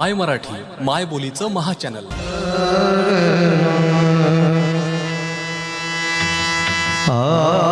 माय मराठी माय बोलीचं महाचॅनल आ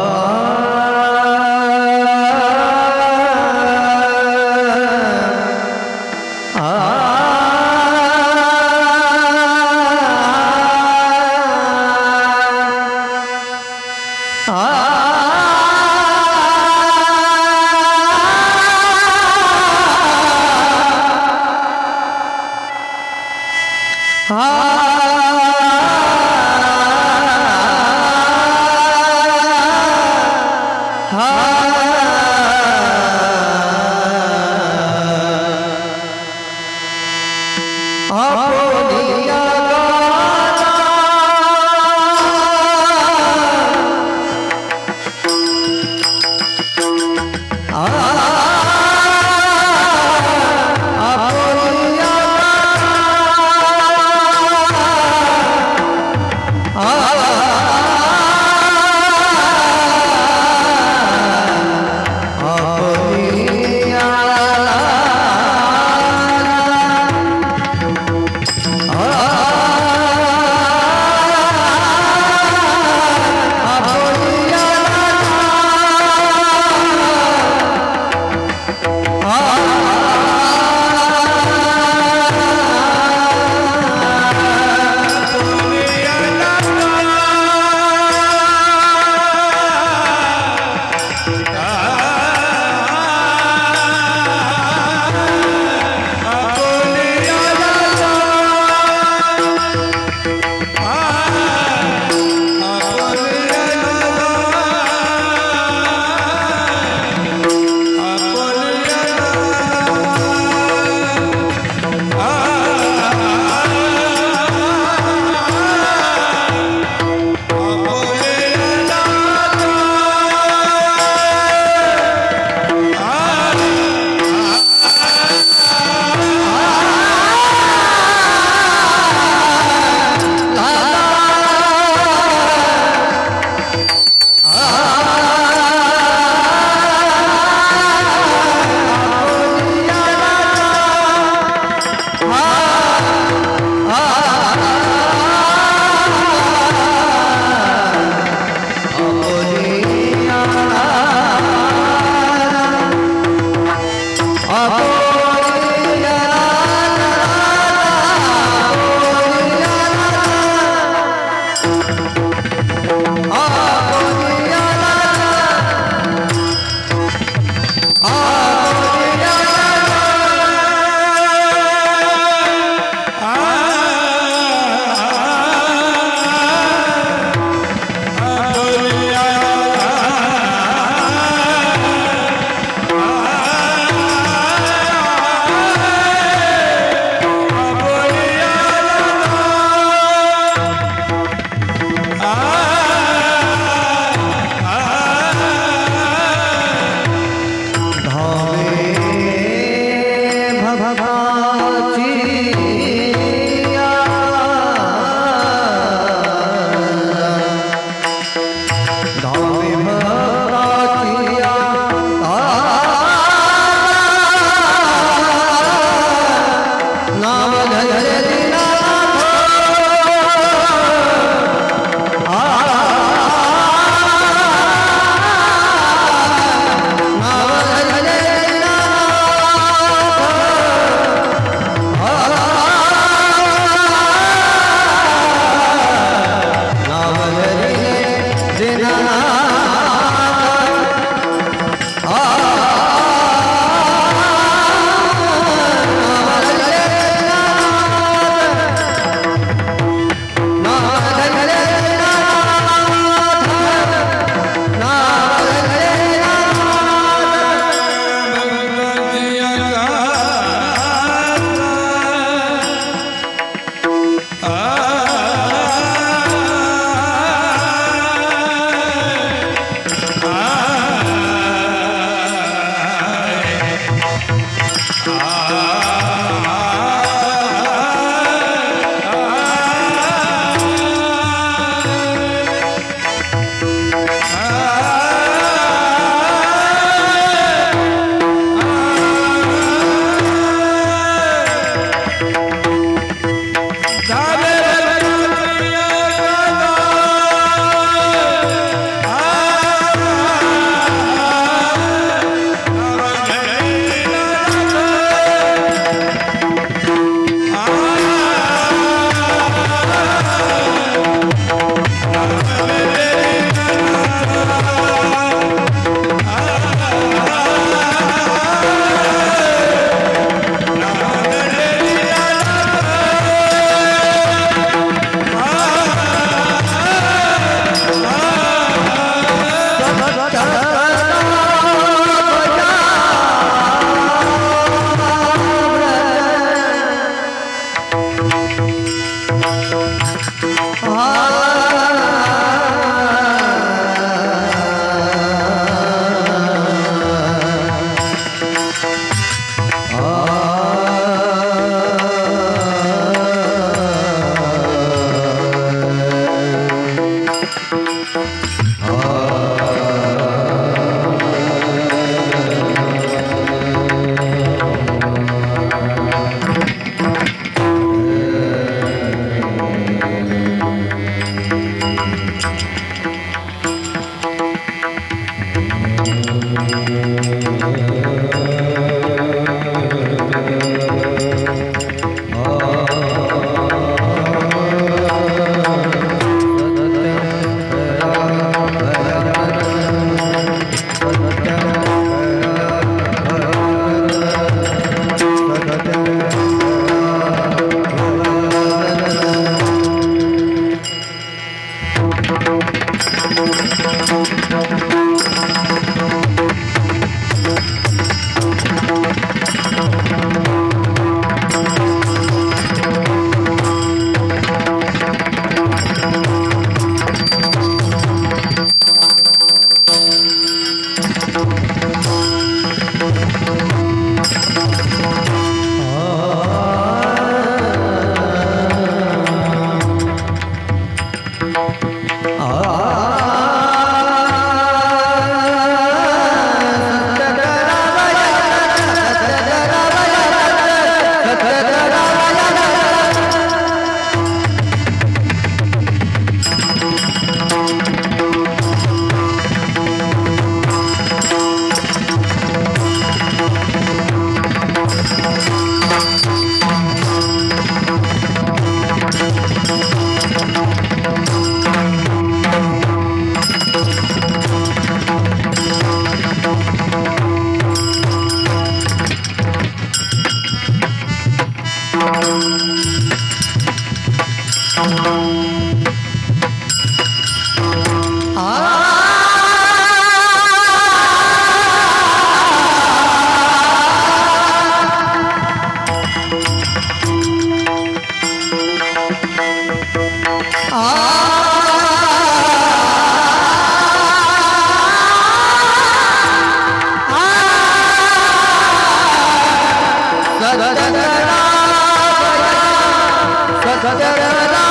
सतरा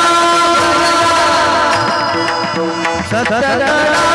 सतरा